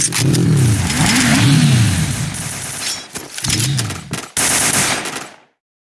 Mm-hmm.